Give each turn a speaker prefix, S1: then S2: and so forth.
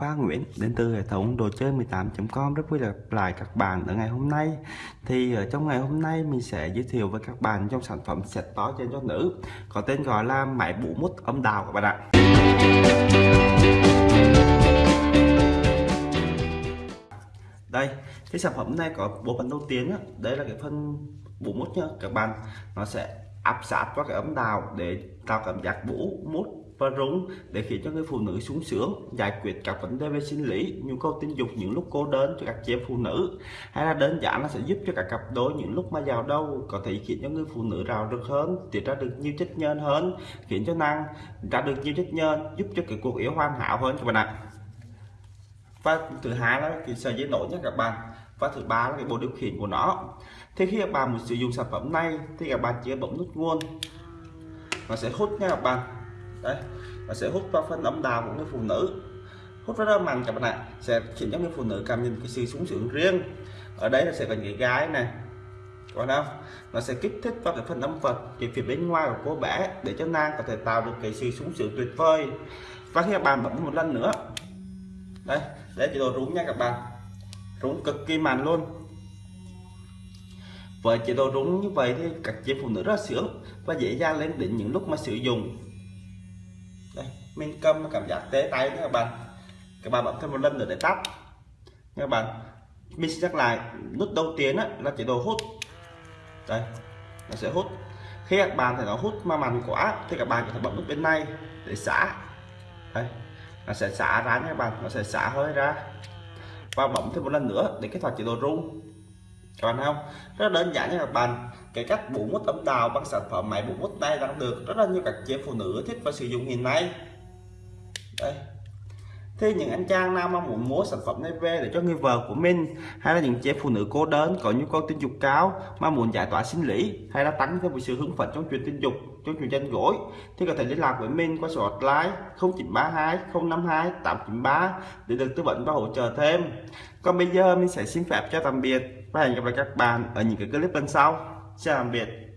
S1: Khoa Nguyễn đến từ hệ thống đồ chơi 18.com rất vui gặp lại các bạn ở ngày hôm nay. Thì ở trong ngày hôm nay mình sẽ giới thiệu với các bạn trong sản phẩm set to trên cho nữ có tên gọi là máy bụ mút âm đào các bạn ạ. Đây cái sản phẩm này có bộ phận đầu tiên đó, đây là cái phần bụ mút nhá các bạn. Nó sẽ áp sát qua cái ấm đào để tạo cảm giác bủ mút và rung để khiến cho người phụ nữ sung sướng, giải quyết các vấn đề về sinh lý, nhu cầu tình dục những lúc cô đơn cho các chị em phụ nữ. Hay là đơn giản là sẽ giúp cho các cặp đôi những lúc mà giàu đâu có thể khiến cho người phụ nữ rào rực hơn, tiết ra được nhiều chất nhơn hơn, khiến cho năng ra được nhiều chất nhơn giúp cho cái cuộc yêu hoàn hảo hơn các bạn ạ. Và thứ hai là cái sợi dây nổi nhất các bạn. Và thứ ba là cái bộ điều khiển của nó. Thì khi các bạn muốn sử dụng sản phẩm này thì các bạn chỉ bấm nút nguồn. Nó sẽ hút nha các bạn đấy. Nó sẽ hút vào phần âm đạo của người phụ nữ. Hút rất là mạnh các bạn ạ sẽ khiến cho người phụ nữ cảm nhận cái sự sung sướng riêng. Ở đây là sẽ có những gái này còn đâu? Nó sẽ kích thích vào cái phần âm vật cái phía bên ngoài của cô bé để cho nàng có thể tạo được cái sự sung sướng tuyệt vời. Và khi các bạn bấm một lần nữa, đây để chế độ rung nha các bạn. Rung cực kỳ mạnh luôn. Với chế độ rung như vậy thì các chị phụ nữ rất sướng và dễ dàng lên đỉnh những lúc mà sử dụng đây mình cầm cảm giác tế tay nữa các bạn. Các bạn bấm thêm một lần nữa để tắt. Các bạn mình sẽ nhắc lại nút đầu tiên á, là chế độ hút. Đây nó sẽ hút. Khi các bạn thấy nó hút mà mạnh quá thì các bạn có thể bấm nút bên này để xả. Đây nó sẽ xả ra nha các bạn nó sẽ xả hơi ra. Và bấm thêm một lần nữa để kích hoạt chế độ rung còn bạn không? Rất đơn giản như các bạn. Cái cách bụ mút ấm đào bằng sản phẩm máy bụ mút tay đang được rất là nhiều các chị phụ nữ thích và sử dụng hiện nay. Đây thế những anh chàng nào mà muốn mua sản phẩm này về để cho người vợ của mình, hay là những chị phụ nữ cô đơn có nhu cầu tình dục cao mà muốn giải tỏa sinh lý, hay là tăng thêm sự hứng phấn trong chuyện tình dục, trong chuyện tranh gối thì có thể liên lạc với mình qua số hotline 0932 052 893 để được tư vấn và hỗ trợ thêm. Còn bây giờ mình sẽ xin phép cho tạm biệt và hẹn gặp lại các bạn ở những cái clip lần sau. Chào tạm biệt.